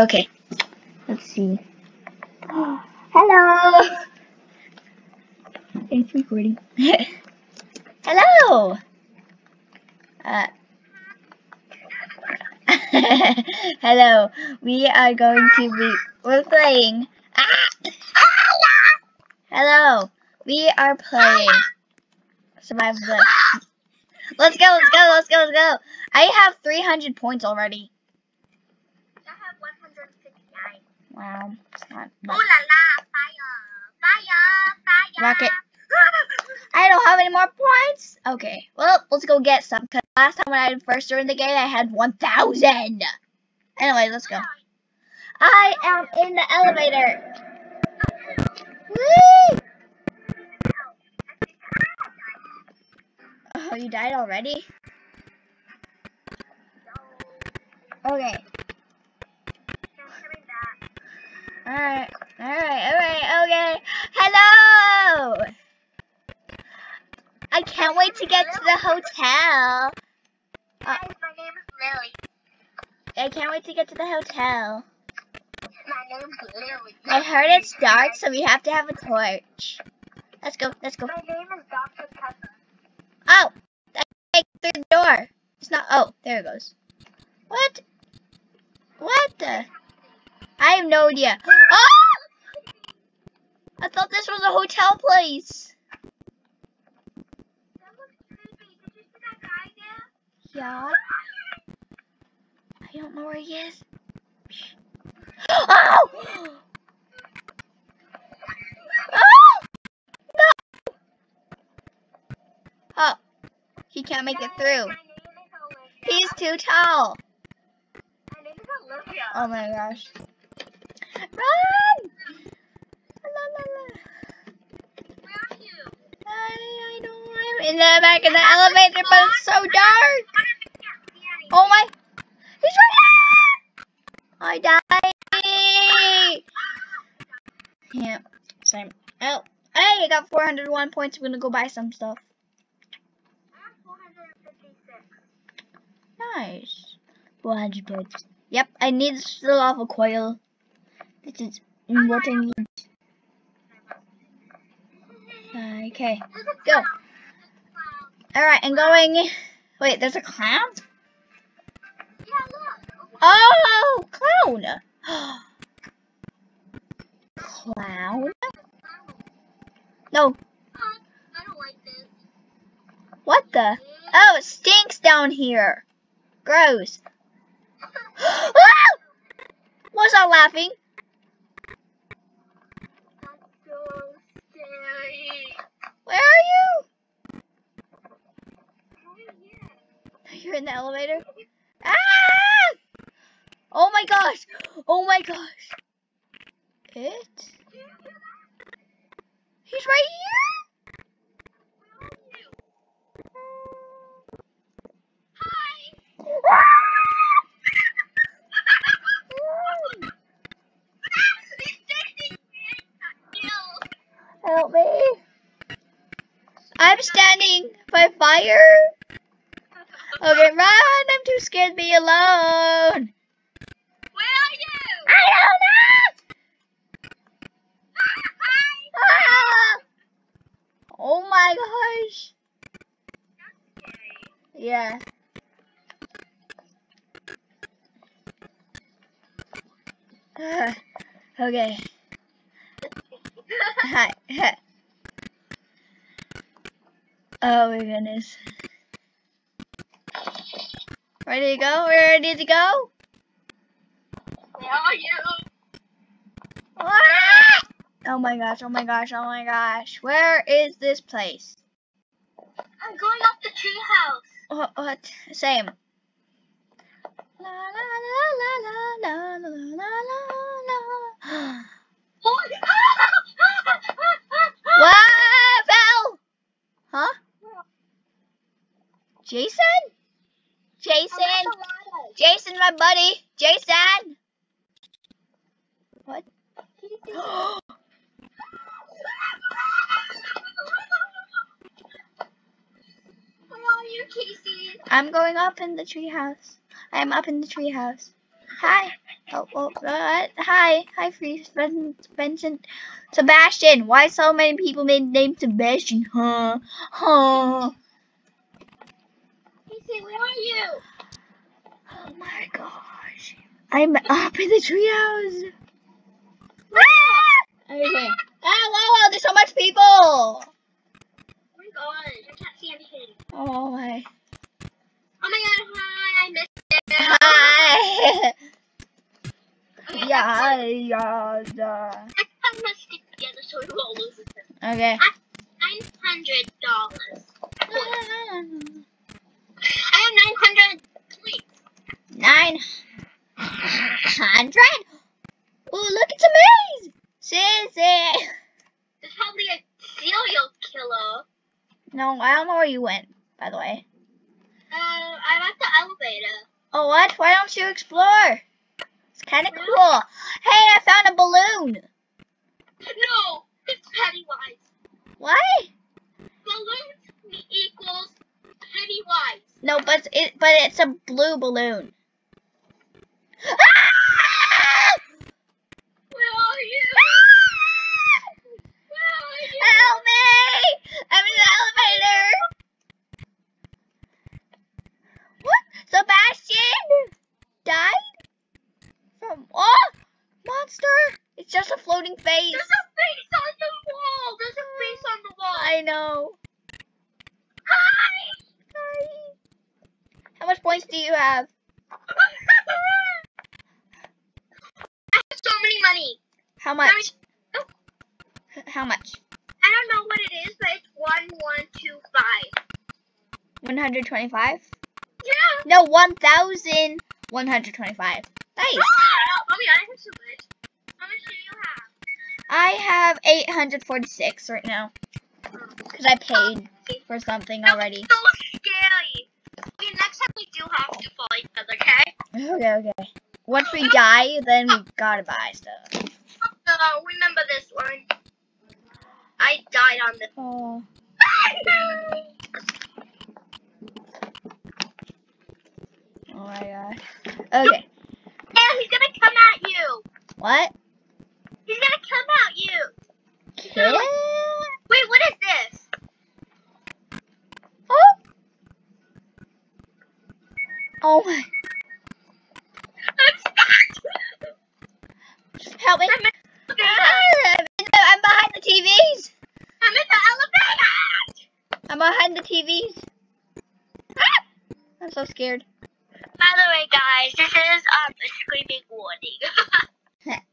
Okay. Let's see. Hello. It's recording. Hello. Uh, hello. We are going to be. We're playing. Hello. We are playing. Survival. Blitz. Let's go. Let's go. Let's go. Let's go. I have 300 points already. I have 169. Wow. It's not Ooh la la, fire, fire, fire. Rocket. I don't have any more points. Okay, well, let's go get some. Cause last time when I first joined the game, I had 1,000. Anyway, let's go. I am in the elevator. Whee! Oh, you died already? Okay. Alright, alright, alright, okay. Hello! I can't wait to get to the hotel. Guys, my name is Lily. I can't wait to get to the hotel. My name's Lily. I heard it's dark, so we have to have a torch. Let's go, let's go. My name is Dr. Pepper. Oh! I through the door. It's not, oh, there it goes. What? What the? I have no idea. Oh! I thought this was a hotel place. That looks creepy. Did you see that guy there? Yeah. I don't know where he is. Oh! Oh! No! Oh, he can't make it through. My name is Olivia. He's too tall. My name is Olivia. Oh my gosh. Run! La, la, la. Where are you? I, I know I'm in the back of the elevator, but it's so dark. Oh my! He's right there! I died! Yeah, same. Oh, hey, I got 401 points. I'm gonna go buy some stuff. I have 456. Nice. 400 points. Yep, I need to still off a coil. This is what I need. Okay, Go. clown. There's a clown. alright, I'm going. Wait, there's a clown? Oh, clown! clown? No, Oh, I don't like this. what the? Oh, it stinks down here. Gross. Ah! Was I laughing? That's so scary. Where are you? Oh, yeah. You're in the elevator? Ah! Oh my gosh! Oh my gosh! It? He's right here? Hi. Help me! I'm standing by fire. Okay, run! I'm too scared to be alone. Where are you? I don't know. Hi. Ah! Oh my gosh! Yeah. okay. Hi. oh my goodness. Ready to go? Ready to go? Where are you? Ah! Oh my gosh, oh my gosh, oh my gosh. Where is this place? I'm going up the tree house. What? what? Same. La la la la la la la la la. Oh. what fell? Huh? Jason? Jason? Jason, my buddy. Jason. What? I'm going up in the treehouse. I'm up in the treehouse. Hi. Oh, oh uh, hi, hi, free Vincent, Sebastian. Why so many people made name Sebastian? Huh? Huh? Casey, where are you? Oh my gosh, I'm up in the treehouse. Ah! Ah! Okay. Ah, wow, wow, there's so much people. Oh my gosh, I can't see anything. Oh my. Oh my god, hi, I missed it. Hi. Okay, yeah, yeah, yeah. Let's put them stick together so we won't lose it. Okay. Nine hundred dollars. Ah. I have nine hundred points. Nine hundred. Oh, look, it's a maze. Sissy. There's probably a serial killer. No, I don't know where you went. By the way. Uh, I'm at the elevator. Oh, what? Why don't you explore? It's kind of cool. Hey, I found a balloon. No, it's Pennywise. What? Balloons equals Pennywise. No, but it but it's a blue balloon. Ah! Where are you? Where are you? Help me! I'm in the elevator. What? Sebastian died from oh monster. It's just a floating face. There's a face on the wall. There's a face on the wall. I know. Hi. Hi. How much points do you have? I have so many money. How much? How much? I don't know what it is, but it's one one two five. 125? Yeah. No, 1,125. Nice. Oh my god, I have so much. How much do you have? I have 846 right now. Oh. Because I paid oh. for something already. So. Okay, next time we do have to follow each other, okay? Okay, okay. Once we die, then we gotta buy stuff. Uh, remember this one. I died on the. Oh. Oh my god. Okay. And he's gonna come at you. What? He's gonna come at you. Kill? Wait, what is this? Oh. Oh my. I'm stuck. Help me. I'm in the I'm behind the TVs. I'm in the elevator. I'm behind the TVs. Ah! I'm so scared. By the way, guys, this is um a screaming warning.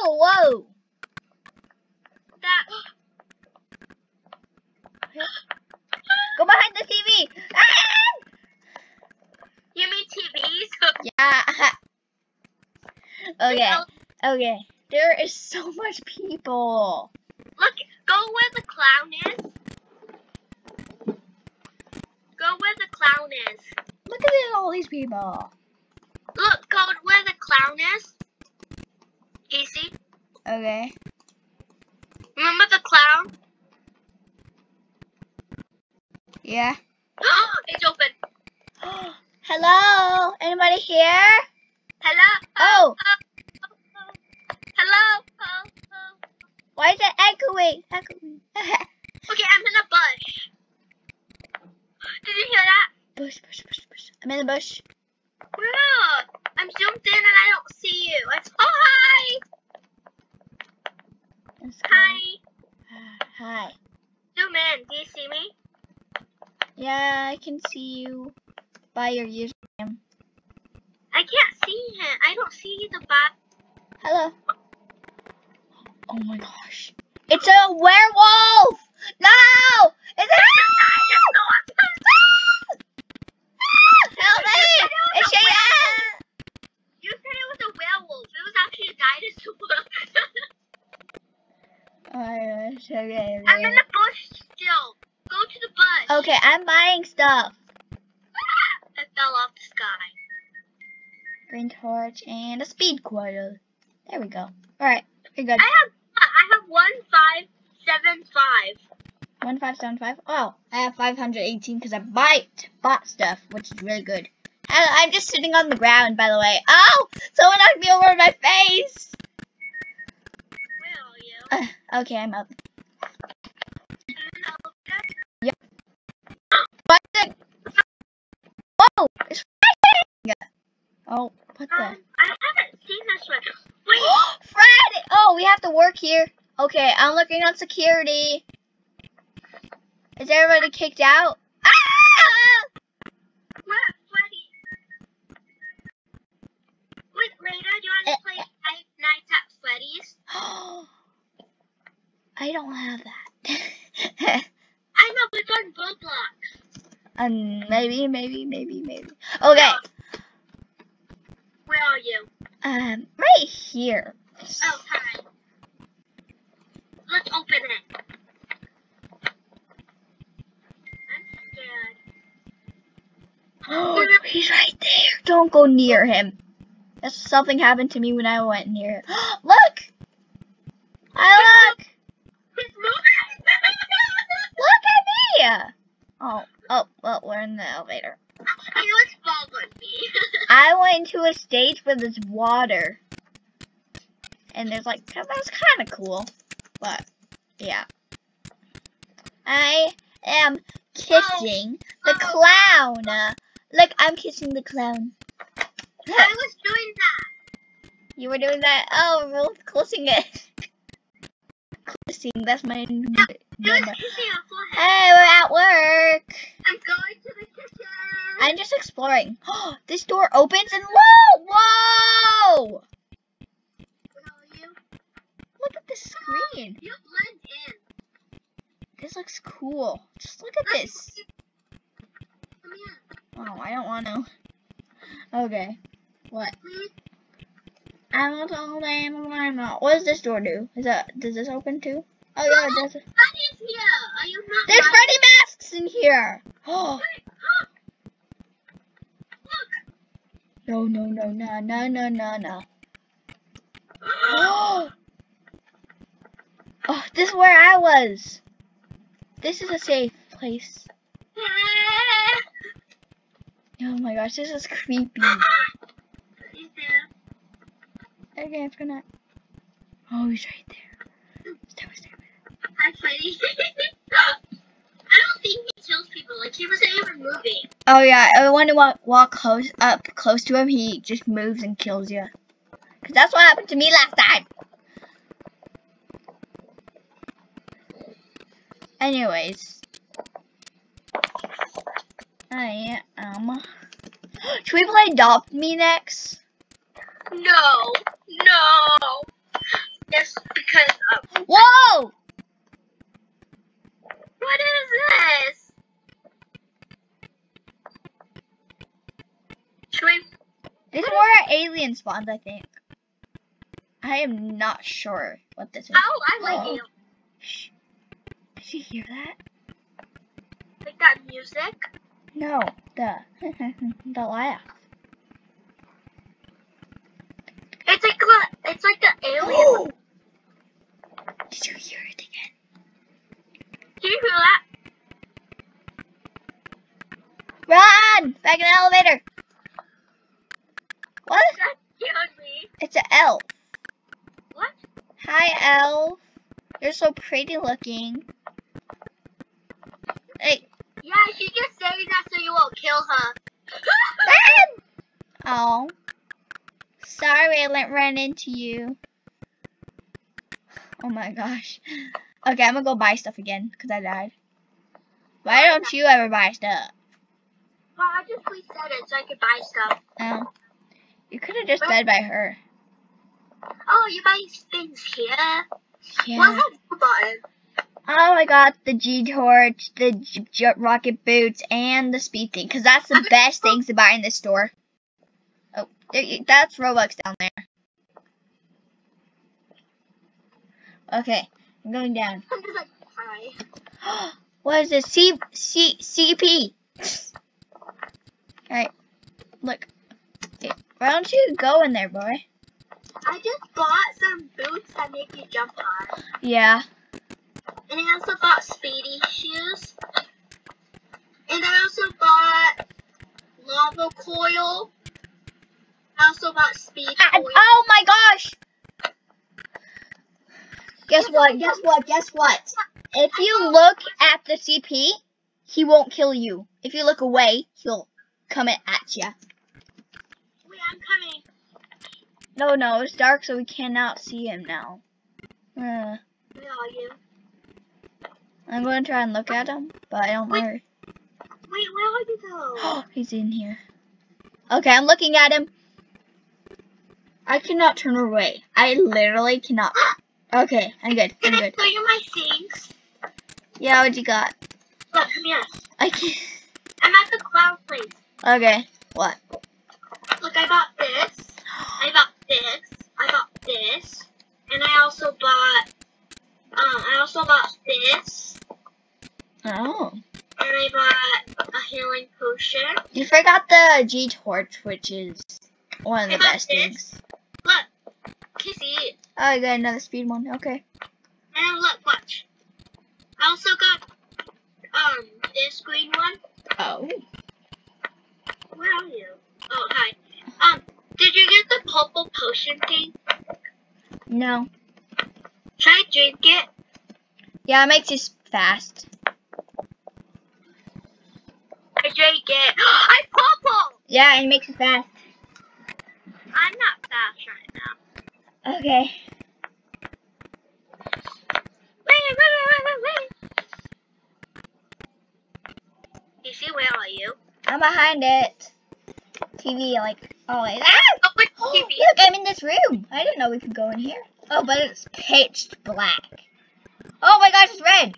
Oh, whoa. that. Go behind the TV. Ah! You mean TVs? Yeah. Okay. Okay. There is so much people. Look, go where the clown is. Go where the clown is. Look at all these people. Look, go where the clown is. Easy. Okay. Remember the clown? Yeah. it's open. Hello? Anybody here? Hello. Oh, oh, oh. Why is it echoing? Echoing. Okay, I'm in a bush. Did you hear that? bush, bush, bush, bush. I'm in the bush. Yeah. I'm zoomed in and I don't see you. It's oh hi. Hi. Hi. Zoom in. Do you see me? Yeah, I can see you by your username. I can't see him. I don't see the bot. Hello. Oh my gosh. It's a werewolf! No! It's a Help me! It's she You said it was a werewolf. It was actually a dinosaur. Oh my gosh, okay, I'm in the bush still. Go to the bush. Okay, I'm buying stuff. I fell off the sky. Green torch and a speed quarter. There we go. Alright, we're good. I have I have one five seven five. 1575. Oh, I have 518 because I bought, bought stuff, which is really good. I, I'm just sitting on the ground, by the way. Oh! Someone knocked me over my face! Where are you? Uh, okay, I'm up. Hello, What the? Whoa! It's raining! Oh, what the? Um, I haven't seen this one. Wait, Fred! Oh, we have to work here. Okay, I'm looking on security. Is everybody kicked out? Ah! Freddy? Wait, later, do you want to play Five Nights at Freddy's? I don't have that. I know, but on Roblox. um, maybe, maybe, maybe, maybe. Okay, Where are you? um, right here. Oh, hi. Let's open it. I'm scared. He's right there. Don't go near him. That's something happened to me when I went near. look! I look! He's moving. Look at me! Oh, oh, well, we're in the elevator. he was following me. I went into a stage where there's water. And there's like, that's kind of cool. But, yeah. I am oh, kissing oh. the clown. Look, I'm kissing the clown. I was doing that. You were doing that. Oh, we're both closing it. Closing, that's my was number. Hey, we're at work. I'm going to the kitchen. I'm just exploring. this door opens and whoa, whoa! Where are you? Look at this screen. You blend in. This looks cool. Just look at this. Come here, Oh, I don't want to. Okay. What? I want all the animals I'm. What does this door do? Is that does this open too? Oh yeah, it does. Freddy's here. Are you not There's? Freddy masks in here. Oh. No, no, no, no, no, no, no, no. Oh! Oh, this is where I was. This is a safe place. Oh my gosh, this is creepy. Okay, I'm gonna. Oh, he's right there. Stay, stay. Hi, Freddy. I don't think he kills people. Like he wasn't even moving. Oh yeah, I want to walk, walk close up close to him. He just moves and kills you. Cause that's what happened to me last time. Anyways, I am. Should we play Adopt Me next? No, no. Just because of Whoa! what is this? Should we? This is where alien spawns, I think. I am not sure what this is. Oh, I like you. Shh. Did you hear that? Like that music. No, the the laugh. It's like the, it's like the alien. Oh! Did you hear it again? Do you hear that? Run! Back in the elevator. What? That scared me. It's an elf. What? Hi, elf. You're so pretty looking. Hey, Yeah, she just saying that so you won't kill her. Oh. Sorry I ran into you. Oh my gosh. Okay, I'm gonna go buy stuff again because I died. Why don't you ever buy stuff? well, I just reset it so I could buy stuff. Um, you could have just died by her. Oh, you buy things here? Yeah. What's that button? Oh, I got the G torch, the J- J- rocket boots, and the speed thing, because that's the best things to buy in this store. Oh, there that's Robux down there. Okay, I'm going down. I'm just like, hi. what is this? C C CP. Alright, look. Hey, why don't you go in there, boy? I just bought some boots that make you jump high. Yeah. And I also bought speedy shoes. And I also bought lava coil. I also bought speed Ah, coil. oh my gosh! Guess what? Guess what? Guess what? If you look at the CP, he won't kill you. If you look away, he'll come at you. Wait, I'm coming. No, no, it's dark, so we cannot see him now. Uh, Where are you? I'm going to try and look at him, but I don't know. Wait, where are you though? He's in here. Okay, I'm looking at him. I cannot turn away. I literally cannot. Okay, I'm good. I'm Can I show you my things? Yeah, what you got? Look, come here. I can't. I'm at the cloud place. Okay, what? Look, I bought this. I bought this. I bought this. And I also bought, um, I also bought this. Oh. And I bought a healing potion. You forgot the G torch, which is one of the I got best this. things. Look, can you see it? Oh, I got another speed one. Okay. And look, watch. I also got, um, this green one. Oh. Where are you? Oh, hi. Um, did you get the purple potion thing? No. Should I drink it? Yeah, it makes you fast. I drank it. I'm purple! Yeah, it makes you fast. I'm not fast right now. Okay. Wait, wait, wait, wait, wait, see, where are you? I'm behind it. TV, like, always. Ah! Oh, wait, Oh, TV. look, I'm in this room. I didn't know we could go in here. Oh, but it's pitch black. Oh my gosh, it's red.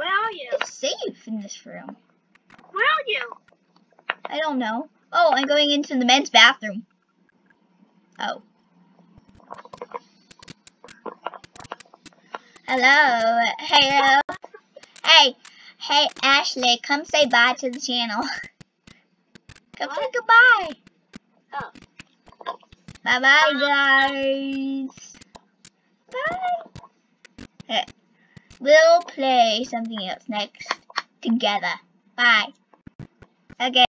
Where are you? It's safe in this room. Where are you? I don't know. Oh, I'm going into the men's bathroom. Oh. Hello. Hello. Hey. Hey, Ashley, come say bye to the channel. come say goodbye. Oh. Bye bye, guys. Bye. We'll play something else next together. Bye. Okay.